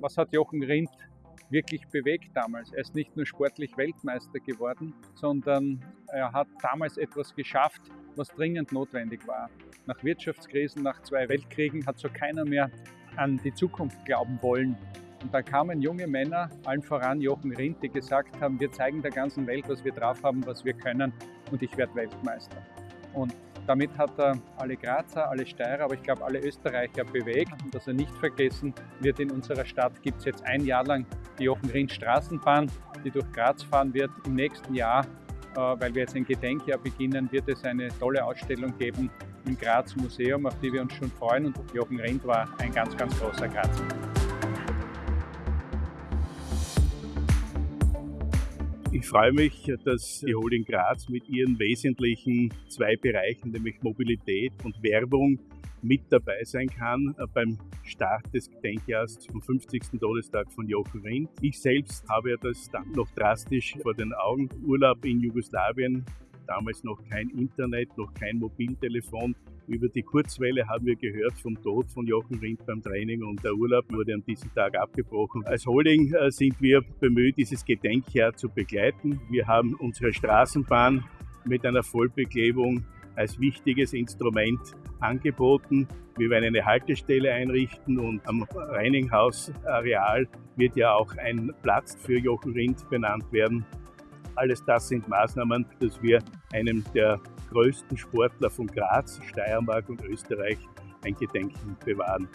was hat Jochen Rindt wirklich bewegt damals. Er ist nicht nur sportlich Weltmeister geworden, sondern er hat damals etwas geschafft, was dringend notwendig war. Nach Wirtschaftskrisen, nach zwei Weltkriegen hat so keiner mehr an die Zukunft glauben wollen. Und da kamen junge Männer, allen voran Jochen Rindt, die gesagt haben, wir zeigen der ganzen Welt, was wir drauf haben, was wir können und ich werde Weltmeister. Und damit hat er alle Grazer, alle Steirer, aber ich glaube alle Österreicher bewegt. Und dass er nicht vergessen wird, in unserer Stadt gibt es jetzt ein Jahr lang die Jochen Rindt Straßenbahn, die durch Graz fahren wird. Im nächsten Jahr, äh, weil wir jetzt ein Gedenkjahr beginnen, wird es eine tolle Ausstellung geben im Graz Museum, auf die wir uns schon freuen. Und Jochen Rindt war ein ganz, ganz großer Grazer. Ich freue mich, dass die Holding Graz mit ihren wesentlichen zwei Bereichen, nämlich Mobilität und Werbung, mit dabei sein kann äh, beim Start des Gedenkjahres zum 50. Todestag von Jochen Rindt. Ich selbst habe ja das dann noch drastisch vor den Augen. Urlaub in Jugoslawien, damals noch kein Internet, noch kein Mobiltelefon. Über die Kurzwelle haben wir gehört vom Tod von Jochen Rindt beim Training und der Urlaub wurde an diesem Tag abgebrochen. Als Holding äh, sind wir bemüht, dieses Gedenkjahr zu begleiten. Wir haben unsere Straßenbahn mit einer Vollbeklebung als wichtiges Instrument angeboten. Wir werden eine Haltestelle einrichten und am Reininghaus-Areal wird ja auch ein Platz für Jochen Rindt benannt werden. Alles das sind Maßnahmen, dass wir einem der größten Sportler von Graz, Steiermark und Österreich ein Gedenken bewahren.